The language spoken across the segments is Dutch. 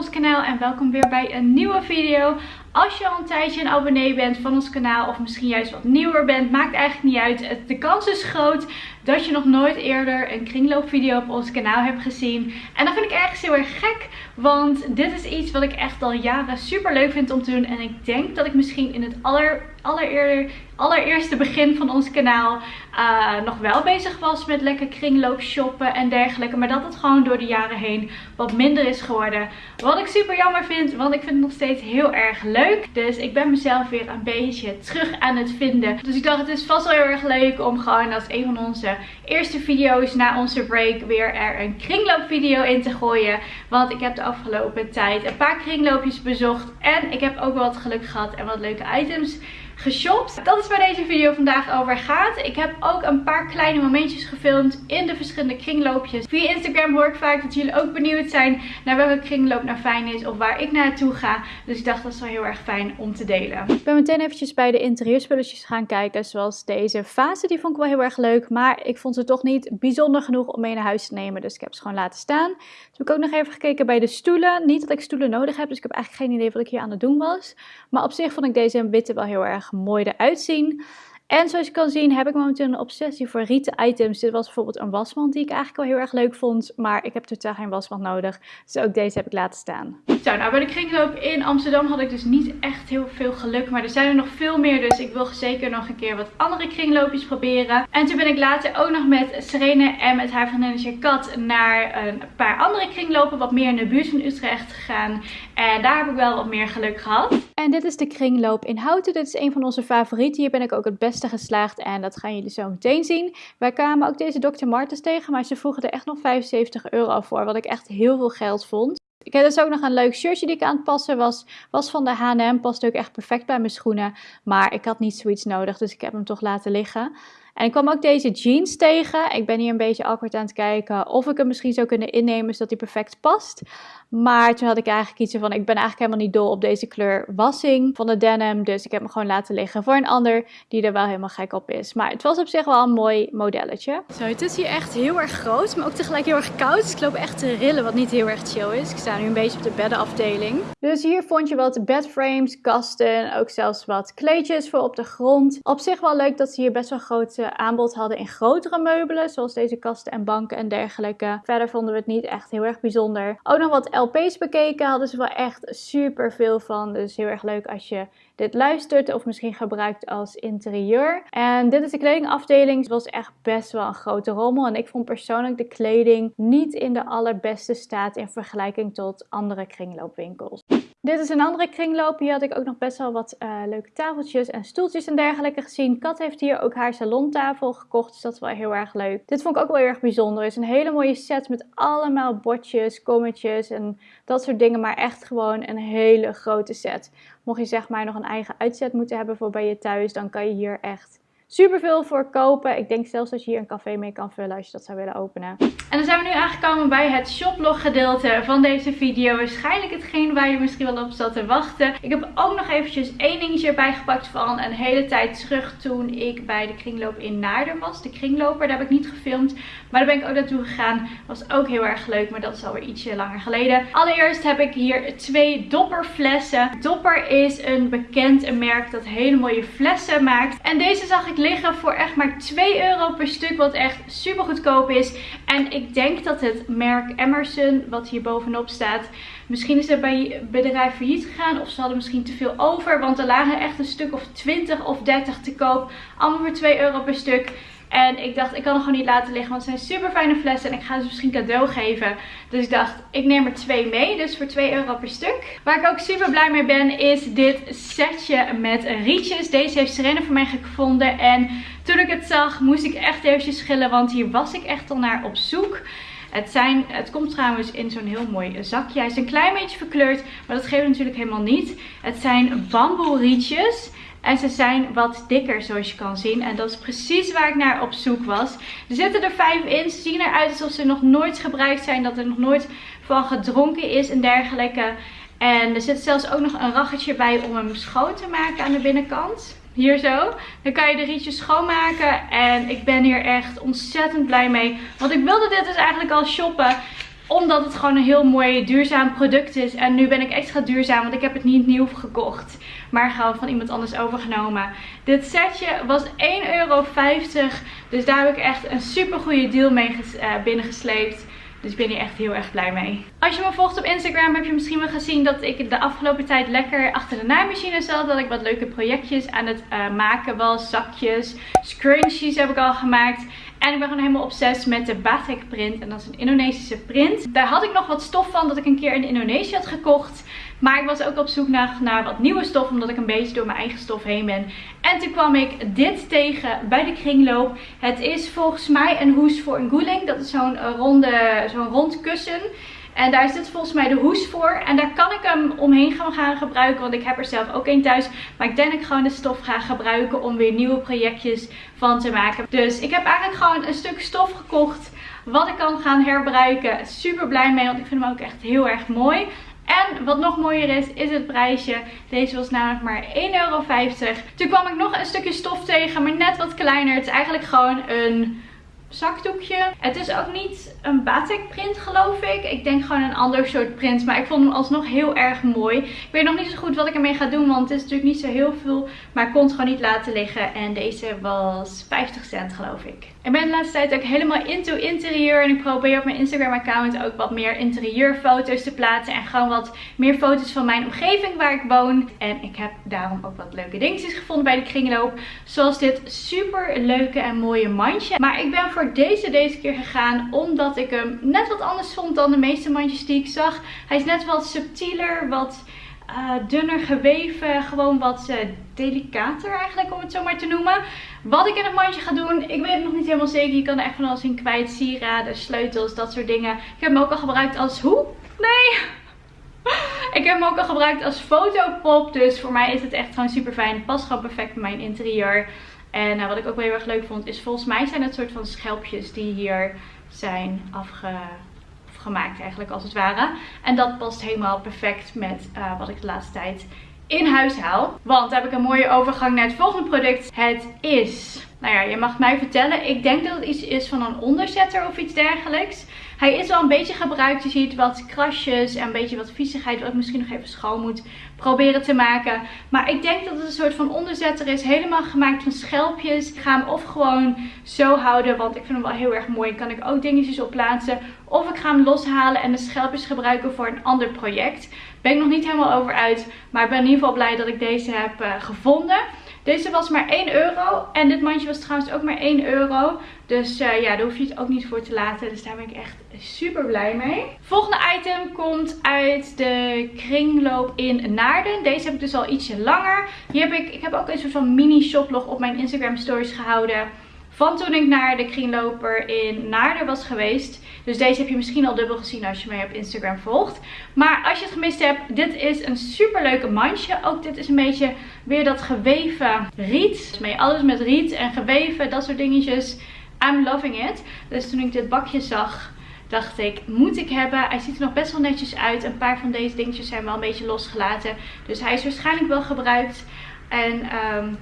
ons kanaal en welkom weer bij een nieuwe video. Als je al een tijdje een abonnee bent van ons kanaal of misschien juist wat nieuwer bent, maakt eigenlijk niet uit. De kans is groot dat je nog nooit eerder een kringloopvideo op ons kanaal hebt gezien. En dat vind ik ergens heel erg gek, want dit is iets wat ik echt al jaren super leuk vind om te doen. En ik denk dat ik misschien in het aller, allereerste begin van ons kanaal uh, nog wel bezig was met lekker kringloop shoppen en dergelijke. Maar dat het gewoon door de jaren heen wat minder is geworden. Wat ik super jammer vind, want ik vind het nog steeds heel erg leuk. Dus ik ben mezelf weer een beetje terug aan het vinden. Dus ik dacht het is vast wel heel erg leuk om gewoon als een van onze eerste video's na onze break weer er een kringloopvideo in te gooien. Want ik heb de afgelopen tijd een paar kringloopjes bezocht. En ik heb ook wat geluk gehad en wat leuke items geshopt. Dat is waar deze video vandaag over gaat. Ik heb ook een paar kleine momentjes gefilmd in de verschillende kringloopjes. Via Instagram hoor ik vaak dat jullie ook benieuwd zijn naar welke kringloop nou fijn is of waar ik naartoe ga. Dus ik dacht dat is wel heel erg fijn om te delen. Ik ben meteen eventjes bij de interieurspulletjes gaan kijken. Zoals deze fase, die vond ik wel heel erg leuk. Maar ik vond ze toch niet bijzonder genoeg om mee naar huis te nemen. Dus ik heb ze gewoon laten staan. Toen heb ik ook nog even gekeken bij de stoelen. Niet dat ik stoelen nodig heb, dus ik heb eigenlijk geen idee wat ik hier aan het doen was. Maar op zich vond ik deze witte wel heel erg mooi eruit zien. En zoals je kan zien heb ik momenteel een obsessie voor rieten items. Dit was bijvoorbeeld een wasmand die ik eigenlijk wel heel erg leuk vond. Maar ik heb totaal geen wasmand nodig. Dus ook deze heb ik laten staan. Zo, nou bij de kringloop in Amsterdam had ik dus niet echt heel veel geluk. Maar er zijn er nog veel meer. Dus ik wil zeker nog een keer wat andere kringloopjes proberen. En toen ben ik later ook nog met Serene en met haar vriendinnetje Kat naar een paar andere kringlopen. Wat meer in de buurt van Utrecht gegaan. En daar heb ik wel wat meer geluk gehad. En dit is de kringloop in Houten. Dit is een van onze favorieten. Hier ben ik ook het beste geslaagd en dat gaan jullie zo meteen zien. Wij kwamen ook deze Dr. Martens tegen, maar ze vroegen er echt nog 75 euro voor, wat ik echt heel veel geld vond. Ik heb dus ook nog een leuk shirtje die ik aan het passen was. Was van de H&M, past ook echt perfect bij mijn schoenen. Maar ik had niet zoiets nodig, dus ik heb hem toch laten liggen. En ik kwam ook deze jeans tegen. Ik ben hier een beetje awkward aan het kijken of ik hem misschien zou kunnen innemen zodat hij perfect past. Maar toen had ik eigenlijk iets van, ik ben eigenlijk helemaal niet dol op deze kleur wassing van de denim. Dus ik heb hem gewoon laten liggen voor een ander die er wel helemaal gek op is. Maar het was op zich wel een mooi modelletje. Zo, het is hier echt heel erg groot, maar ook tegelijk heel erg koud. Dus ik loop echt te rillen, wat niet heel erg chill is. Ik sta nu een beetje op de beddenafdeling. Dus hier vond je wat bedframes, kasten, ook zelfs wat kleedjes voor op de grond. Op zich wel leuk dat ze hier best wel groot aanbod hadden in grotere meubelen, zoals deze kasten en banken en dergelijke. Verder vonden we het niet echt heel erg bijzonder. Ook nog wat LP's bekeken, hadden ze wel echt super veel van. Dus heel erg leuk als je dit luistert of misschien gebruikt als interieur. En dit is de kledingafdeling. Het was echt best wel een grote rommel. En ik vond persoonlijk de kleding niet in de allerbeste staat in vergelijking tot andere kringloopwinkels. Dit is een andere kringloop. Hier had ik ook nog best wel wat uh, leuke tafeltjes en stoeltjes en dergelijke gezien. Kat heeft hier ook haar salontafel gekocht, dus dat is wel heel erg leuk. Dit vond ik ook wel heel erg bijzonder. Het is een hele mooie set met allemaal bordjes, kommetjes en dat soort dingen. Maar echt gewoon een hele grote set. Mocht je zeg maar nog een eigen uitzet moeten hebben voor bij je thuis, dan kan je hier echt super veel voor kopen. Ik denk zelfs dat je hier een café mee kan vullen als je dat zou willen openen. En dan zijn we nu aangekomen bij het shoplog gedeelte van deze video. Waarschijnlijk hetgeen waar je misschien wel op zat te wachten. Ik heb ook nog eventjes één dingetje erbij gepakt van een hele tijd terug toen ik bij de kringloop in Naarden was. De kringloper, daar heb ik niet gefilmd. Maar daar ben ik ook naartoe gegaan. Was ook heel erg leuk, maar dat is alweer ietsje langer geleden. Allereerst heb ik hier twee dopperflessen. Dopper is een bekend merk dat hele mooie flessen maakt. En deze zag ik liggen voor echt maar 2 euro per stuk. Wat echt super goedkoop is. En ik denk dat het merk Emerson, wat hier bovenop staat... Misschien is het bij bedrijf failliet gegaan. Of ze hadden misschien te veel over. Want er lagen echt een stuk of 20 of 30 te koop. Allemaal voor 2 euro per stuk. En ik dacht, ik kan het gewoon niet laten liggen. Want het zijn super fijne flessen. En ik ga ze misschien cadeau geven. Dus ik dacht, ik neem er twee mee. Dus voor 2 euro per stuk. Waar ik ook super blij mee ben, is dit setje met rietjes. Deze heeft Serena voor mij gevonden. En toen ik het zag, moest ik echt eventjes schillen. Want hier was ik echt al naar op zoek. Het, zijn, het komt trouwens in zo'n heel mooi zakje. Hij is een klein beetje verkleurd, maar dat geeft natuurlijk helemaal niet. Het zijn bamboe rietjes. En ze zijn wat dikker zoals je kan zien. En dat is precies waar ik naar op zoek was. Er zitten er vijf in. Ze zien eruit alsof ze nog nooit gebruikt zijn. Dat er nog nooit van gedronken is en dergelijke. En er zit zelfs ook nog een raggetje bij om hem schoon te maken aan de binnenkant. Hier zo. Dan kan je de rietjes schoonmaken. En ik ben hier echt ontzettend blij mee. Want ik wilde dit dus eigenlijk al shoppen. Omdat het gewoon een heel mooi duurzaam product is. En nu ben ik extra duurzaam, want ik heb het niet nieuw gekocht. Maar gewoon van iemand anders overgenomen. Dit setje was 1,50 euro. Dus daar heb ik echt een super goede deal mee uh, binnengesleept. Dus ik ben hier echt heel erg blij mee. Als je me volgt op Instagram heb je misschien wel gezien dat ik de afgelopen tijd lekker achter de naaimachine zat. Dat ik wat leuke projectjes aan het uh, maken was. Zakjes, scrunchies heb ik al gemaakt. En ik ben gewoon helemaal obsessief met de Batik print. En dat is een Indonesische print. Daar had ik nog wat stof van dat ik een keer in Indonesië had gekocht. Maar ik was ook op zoek naar, naar wat nieuwe stof. Omdat ik een beetje door mijn eigen stof heen ben. En toen kwam ik dit tegen bij de kringloop. Het is volgens mij een hoes voor een guling. Dat is zo'n ronde, zo'n rond kussen. En daar zit volgens mij de hoes voor. En daar kan ik hem omheen gaan gebruiken. Want ik heb er zelf ook een thuis. Maar ik denk dat ik gewoon de stof ga gebruiken om weer nieuwe projectjes van te maken. Dus ik heb eigenlijk gewoon een stuk stof gekocht. Wat ik kan gaan herbruiken. Super blij mee. Want ik vind hem ook echt heel erg mooi. En wat nog mooier is, is het prijsje. Deze was namelijk maar 1,50 euro. Toen kwam ik nog een stukje stof tegen, maar net wat kleiner. Het is eigenlijk gewoon een zakdoekje. Het is ook niet een batik print geloof ik. Ik denk gewoon een ander soort print. Maar ik vond hem alsnog heel erg mooi. Ik weet nog niet zo goed wat ik ermee ga doen. Want het is natuurlijk niet zo heel veel. Maar ik kon het gewoon niet laten liggen. En deze was 50 cent geloof ik. Ik ben de laatste tijd ook helemaal into interieur. En ik probeer op mijn Instagram account ook wat meer interieurfoto's te plaatsen. En gewoon wat meer foto's van mijn omgeving waar ik woon. En ik heb daarom ook wat leuke dingetjes gevonden bij de kringloop. Zoals dit super leuke en mooie mandje. Maar ik ben voor deze deze keer gegaan. Omdat ik hem net wat anders vond dan de meeste mandjes die ik zag. Hij is net wat subtieler. Wat uh, dunner geweven. Gewoon wat uh, delicater eigenlijk om het zo maar te noemen. Wat ik in het mandje ga doen, ik weet het nog niet helemaal zeker. Je kan er echt van alles in kwijt. Sieraden, sleutels, dat soort dingen. Ik heb hem ook al gebruikt als... Hoe? Nee! Ik heb hem ook al gebruikt als fotopop. Dus voor mij is het echt gewoon super fijn. Past gewoon perfect bij mijn interieur. En uh, wat ik ook wel heel erg leuk vond is volgens mij zijn het soort van schelpjes die hier zijn afge gemaakt eigenlijk als het ware. En dat past helemaal perfect met uh, wat ik de laatste tijd in huis haal. Want heb ik een mooie overgang naar het volgende product. Het is, nou ja, je mag mij vertellen. Ik denk dat het iets is van een onderzetter of iets dergelijks. Hij is wel een beetje gebruikt. Je ziet wat krasjes en een beetje wat viezigheid. Wat ik misschien nog even schoon moet proberen te maken. Maar ik denk dat het een soort van onderzetter is. Helemaal gemaakt van schelpjes. Ik ga hem of gewoon zo houden. Want ik vind hem wel heel erg mooi. Kan ik ook dingetjes op plaatsen. Of ik ga hem loshalen en de schelpjes gebruiken voor een ander project. Ben ik nog niet helemaal over uit. Maar ik ben in ieder geval blij dat ik deze heb uh, gevonden. Deze was maar 1 euro. En dit mandje was trouwens ook maar 1 euro. Dus uh, ja, daar hoef je het ook niet voor te laten. Dus daar ben ik echt super blij mee. Volgende item komt uit de kringloop in Naarden. Deze heb ik dus al ietsje langer. Hier heb ik, ik heb ook een soort van mini shoplog op mijn Instagram stories gehouden. Van toen ik naar de kringloper in Naarden was geweest. Dus deze heb je misschien al dubbel gezien als je mij op Instagram volgt. Maar als je het gemist hebt, dit is een super leuke mandje. Ook dit is een beetje weer dat geweven riet. Dus alles met riet en geweven, dat soort dingetjes. I'm loving it. Dus toen ik dit bakje zag, dacht ik, moet ik hebben. Hij ziet er nog best wel netjes uit. Een paar van deze dingetjes zijn wel een beetje losgelaten. Dus hij is waarschijnlijk wel gebruikt. En um,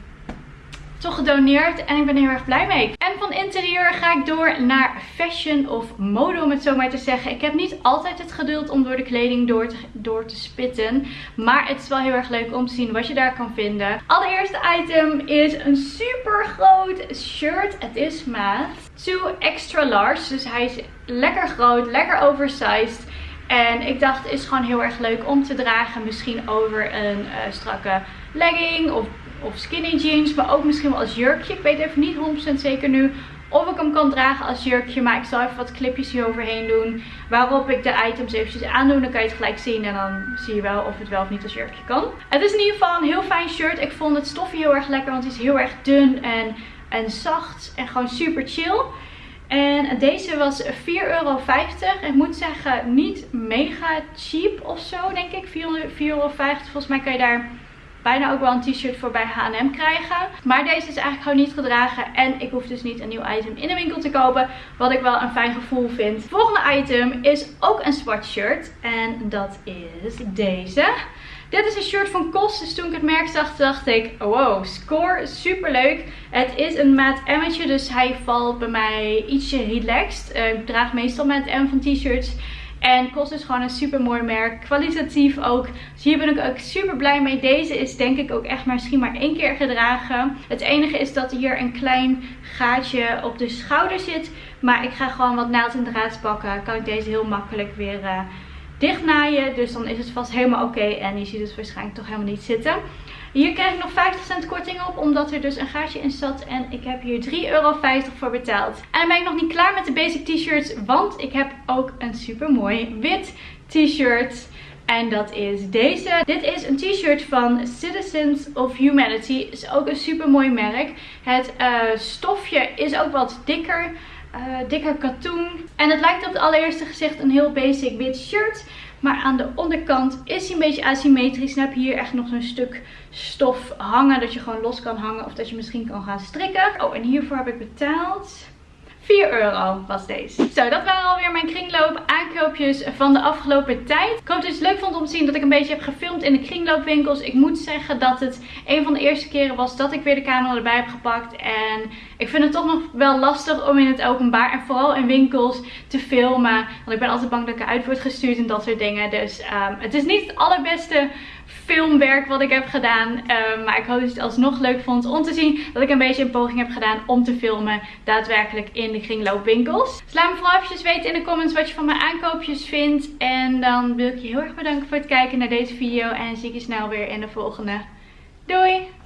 toch gedoneerd en ik ben er heel erg blij mee. En van interieur ga ik door naar fashion of mode om het zo maar te zeggen. Ik heb niet altijd het geduld om door de kleding door te, door te spitten. Maar het is wel heel erg leuk om te zien wat je daar kan vinden. Allereerste item is een super groot shirt. Het is maat 2 extra large. Dus hij is lekker groot, lekker oversized. En ik dacht het is gewoon heel erg leuk om te dragen. Misschien over een uh, strakke legging of of skinny jeans. Maar ook misschien wel als jurkje. Ik weet even niet 100% zeker nu of ik hem kan dragen als jurkje. Maar ik zal even wat clipjes hier overheen doen. Waarop ik de items eventjes aandoen. Dan kan je het gelijk zien. En dan zie je wel of het wel of niet als jurkje kan. Het is in ieder geval een heel fijn shirt. Ik vond het stofje heel erg lekker. Want het is heel erg dun en, en zacht. En gewoon super chill. En deze was 4,50 euro. Ik moet zeggen, niet mega cheap of zo, denk ik. 4,50 euro. Volgens mij kan je daar bijna ook wel een t-shirt voor bij H&M krijgen. Maar deze is eigenlijk gewoon niet gedragen. En ik hoef dus niet een nieuw item in de winkel te kopen. Wat ik wel een fijn gevoel vind. volgende item is ook een zwart shirt. En dat is deze. Dit is een shirt van Kos. Dus toen ik het merk zag, dacht ik, wow, score, super leuk. Het is een maat M'tje, dus hij valt bij mij ietsje relaxed. Uh, ik draag meestal met M van t-shirts. En kost dus gewoon een super mooi merk. Kwalitatief ook. Dus hier ben ik ook super blij mee. Deze is denk ik ook echt maar misschien maar één keer gedragen. Het enige is dat hier een klein gaatje op de schouder zit. Maar ik ga gewoon wat naald en draad pakken. Kan ik deze heel makkelijk weer... Uh, dicht naaien. Dus dan is het vast helemaal oké. En je ziet het waarschijnlijk toch helemaal niet zitten. Hier krijg ik nog 50 cent korting op. Omdat er dus een gaatje in zat. En ik heb hier 3,50 euro voor betaald. En dan ben ik nog niet klaar met de basic t-shirts. Want ik heb ook een super mooi wit t-shirt. En dat is deze. Dit is een t-shirt van Citizens of Humanity. Is ook een super mooi merk. Het uh, stofje is ook wat dikker. Uh, dikker katoen. En het lijkt op het allereerste gezicht een heel basic wit shirt. Maar aan de onderkant is hij een beetje asymmetrisch. Dan heb je hier echt nog zo'n stuk stof hangen. Dat je gewoon los kan hangen. Of dat je misschien kan gaan strikken. Oh, en hiervoor heb ik betaald 4 euro was deze. Zo, dat waren alweer mijn kringloop aankoopjes van de afgelopen tijd. Ik hoop dat je het leuk vond om te zien dat ik een beetje heb gefilmd in de kringloopwinkels. Ik moet zeggen dat het een van de eerste keren was dat ik weer de camera erbij heb gepakt. En ik vind het toch nog wel lastig om in het openbaar en vooral in winkels te filmen. Want ik ben altijd bang dat ik eruit word gestuurd en dat soort dingen. Dus um, het is niet het allerbeste filmwerk wat ik heb gedaan. Um, maar ik hoop dat je het alsnog leuk vond om te zien dat ik een beetje een poging heb gedaan om te filmen daadwerkelijk in de kringloopwinkels. Dus laat me vooral even weten in de comments wat je van mijn aankoopjes vindt. En dan wil ik je heel erg bedanken voor het kijken naar deze video. En zie ik je snel weer in de volgende. Doei!